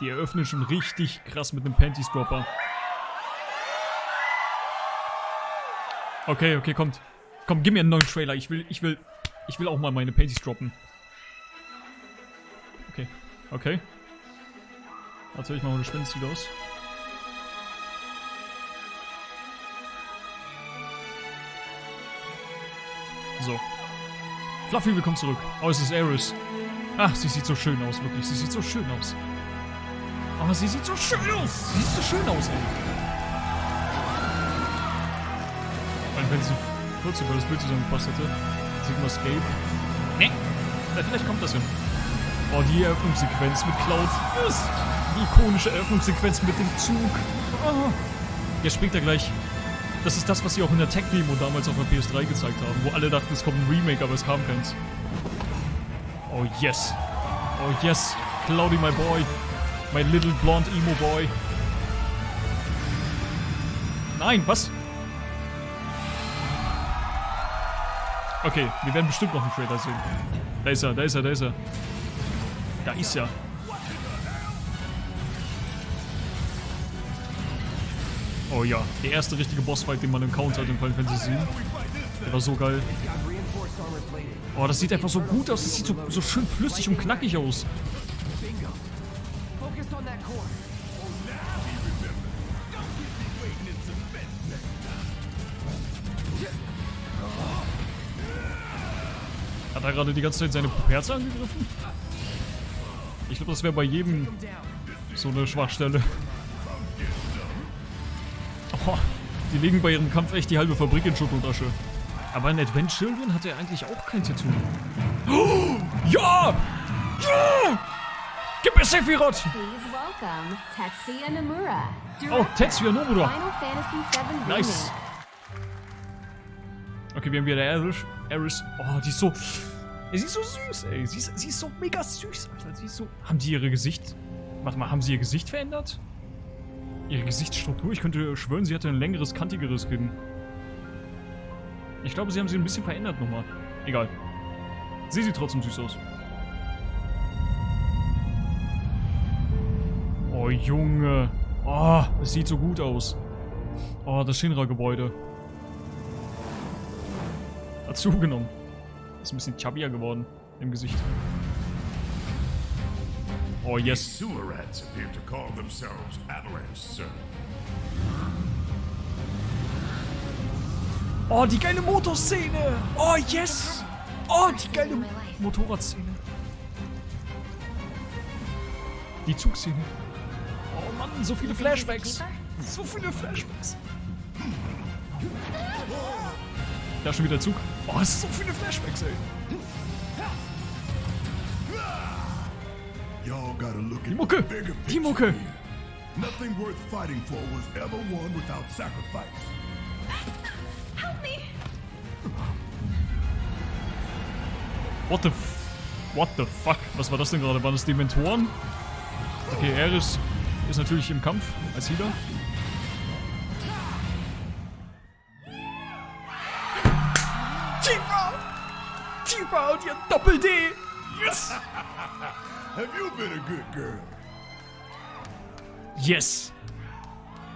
Die eröffnen schon richtig krass mit einem Panties Dropper. Okay, okay, kommt. Komm, gib mir einen neuen Trailer. Ich will, ich will, ich will auch mal meine Panties droppen. Okay, okay. Warte, ich mal das Schwänzchen aus. So. Fluffy, willkommen zurück. Oh, es ist Eris. Ach, sie sieht so schön aus, wirklich. Sie sieht so schön aus. Oh, sie sieht so schön aus. Sie sieht so schön aus, ey. Und wenn sie kurz über das Bild zusammengepasst hätte. Sigma Escape. Nee. Ja, vielleicht kommt das hin. Oh, die Eröffnungssequenz mit Cloud. Yes. Die ikonische Eröffnungssequenz mit dem Zug. Oh. Jetzt springt er gleich. Das ist das, was sie auch in der Tech-Demo damals auf der PS3 gezeigt haben, wo alle dachten, es kommt ein Remake, aber es kam keins. Oh yes. Oh yes. Cloudy, my boy. My little blonde emo boy. Nein, was? Okay, wir werden bestimmt noch einen Trailer sehen. Da ist er, da ist er, da ist er. Da ist er. Oh ja, der erste richtige Bossfight, den man im Count hat in Final Fantasy 7. Der war so geil. Oh, das sieht einfach so gut aus. Das sieht so, so schön flüssig und knackig aus. Hat er gerade die ganze Zeit seine Herze angegriffen? Ich glaube, das wäre bei jedem so eine Schwachstelle. Oh, die legen bei ihrem Kampf echt die halbe Fabrik in Schutt und Asche. Aber in Advent Children hat er eigentlich auch kein Tattoo. Oh, ja! Ja! Gib mir Sephiroth! Tetsuya Nomura. Oh, Tetsuya Nomura. Nice. Okay, wir haben wieder Eris. Eris. Oh, die ist so... Sie ist so süß, ey. Sie ist, sie ist so mega süß, Alter. Sie ist so... Haben die ihre Gesicht... Warte mal, haben sie ihr Gesicht verändert? Ihre Gesichtsstruktur? Ich könnte schwören, sie hatte ein längeres, kantigeres Kinn. Ich glaube, sie haben sie ein bisschen verändert nochmal. Egal. Sie sieht trotzdem süß aus. Oh, Junge. Oh, es sieht so gut aus. Oh, das Shinra-Gebäude. Hat zugenommen. Ist ein bisschen chubbier geworden im Gesicht. Oh, yes. sewer rats appear to call themselves Avalanche, sir. Oh, die geile Motorszene. Oh, yes. Oh, die geile Motorradszene. Die Zugszene. Mann, so viele Flashbacks. So viele Flashbacks. Da ist schon wieder Zug. Oh, so viele Flashbacks, ey. At Mucke, die Mucke. Nothing worth fighting for was ever won without sacrifice. Help me! What the f What the fuck? Was war das denn gerade? Waren das Dementoren? Okay, Eris ist natürlich im Kampf als Healer. Tifa! Tifa und ihr Doppel-D! Yes! Have you been a good girl? Yes!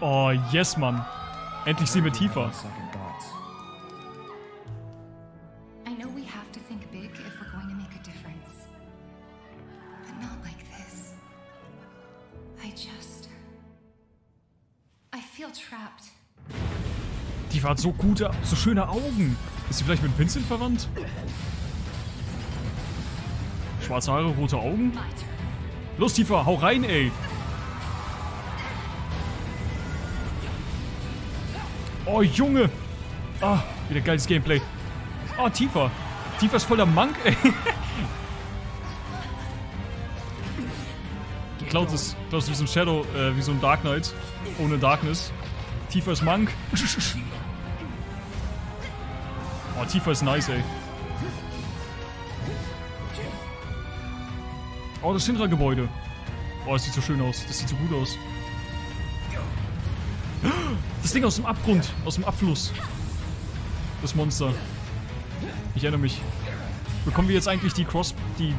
Oh, yes, Mann. Endlich sehen wir Tifa. Tifa hat so gute, so schöne Augen. Ist sie vielleicht mit Vincent verwandt? Schwarze Haare, rote Augen? Los, Tifa, hau rein, ey! Oh, Junge! Ah, wieder geiles Gameplay. Oh, Tifa. Tifa ist voller Monk, ey. Cloud ist, Cloud ist wie so ein Shadow, äh, wie so ein Dark Knight. Ohne Darkness. Tifa ist Monk. Oh, Tifa ist nice, ey. Oh, das Shinra-Gebäude. Oh, das sieht so schön aus. Das sieht so gut aus. Das Ding aus dem Abgrund, aus dem Abfluss. Das Monster. Ich erinnere mich. Bekommen wir jetzt eigentlich die Cross, die, die,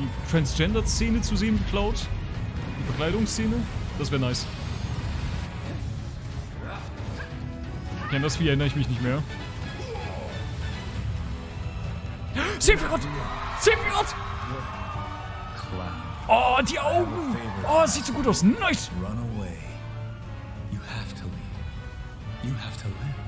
die Transgender-Szene zu sehen, Cloud? Verkleidungsszene. Das wäre nice. Kennt das Vieh, erinnere ich mich nicht mehr. Sephiroth! Sephiroth! Oh, die Augen! Oh, sieht so gut aus. Nice! run away. You have to leave. You have to live.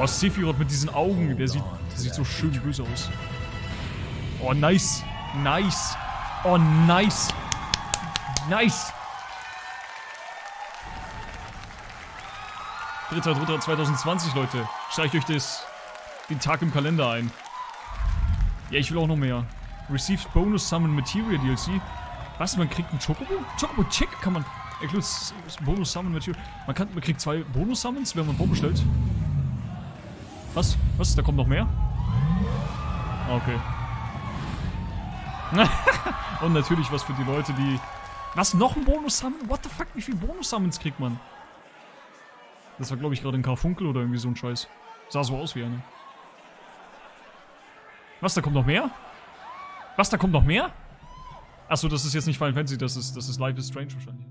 Oh, Sephiroth mit diesen Augen. Der sieht, der sieht so schön böse aus. Oh, nice. Nice. Oh, nice. Nice. 3.3.2020, Leute. Streicht euch das, den Tag im Kalender ein. Ja, ich will auch noch mehr. Received Bonus Summon Material DLC. Was? Man kriegt einen Chocobo? Chocobo Check kann man. Includes Bonus Summon Material. Man, kann, man kriegt zwei Bonus Summons, wenn man vorbestellt. Was? Was? Da kommt noch mehr? Ah, Okay. Und natürlich was für die Leute, die... Was? Noch ein Bonus-Summon? What the fuck? Wie viele Bonus-Summons kriegt man? Das war, glaube ich, gerade ein Karfunkel oder irgendwie so ein Scheiß. Sah so aus wie eine. Was? Da kommt noch mehr? Was? Da kommt noch mehr? Achso, das ist jetzt nicht Final Fantasy, das ist, das ist Life is Strange wahrscheinlich.